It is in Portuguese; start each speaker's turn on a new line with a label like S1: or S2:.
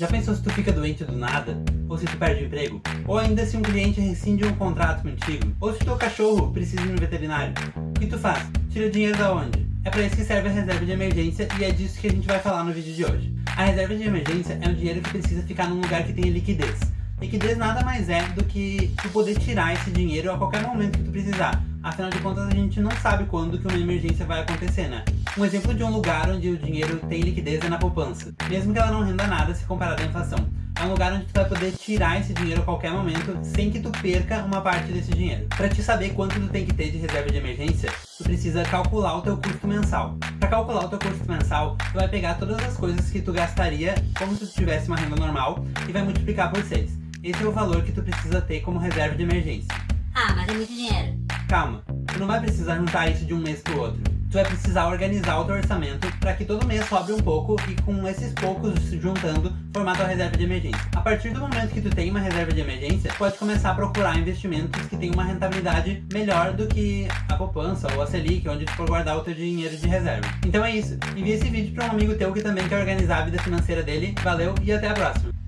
S1: Já pensou se tu fica doente do nada? Ou se tu perde o emprego? Ou ainda se um cliente rescinde um contrato contigo? Ou se teu cachorro precisa ir no veterinário? O que tu faz? Tira o dinheiro da onde? É para isso que serve a reserva de emergência e é disso que a gente vai falar no vídeo de hoje. A reserva de emergência é um dinheiro que precisa ficar num lugar que tenha liquidez. Liquidez nada mais é do que tu poder tirar esse dinheiro a qualquer momento que tu precisar. Afinal de contas, a gente não sabe quando que uma emergência vai acontecer, né? Um exemplo de um lugar onde o dinheiro tem liquidez é na poupança. Mesmo que ela não renda nada se comparada à inflação. É um lugar onde tu vai poder tirar esse dinheiro a qualquer momento, sem que tu perca uma parte desse dinheiro. Para te saber quanto tu tem que ter de reserva de emergência, tu precisa calcular o teu custo mensal. Para calcular o teu custo mensal, tu vai pegar todas as coisas que tu gastaria como se tu tivesse uma renda normal e vai multiplicar por 6. Esse é o valor que tu precisa ter como reserva de emergência.
S2: Ah, mas é muito dinheiro.
S1: Calma, tu não vai precisar juntar isso de um mês pro outro. Tu vai precisar organizar o teu orçamento para que todo mês sobre um pouco e com esses poucos juntando, formar tua reserva de emergência. A partir do momento que tu tem uma reserva de emergência, pode começar a procurar investimentos que tenham uma rentabilidade melhor do que a poupança ou a Selic, onde tu for guardar o teu dinheiro de reserva. Então é isso. Envie esse vídeo para um amigo teu que também quer organizar a vida financeira dele. Valeu e até a próxima.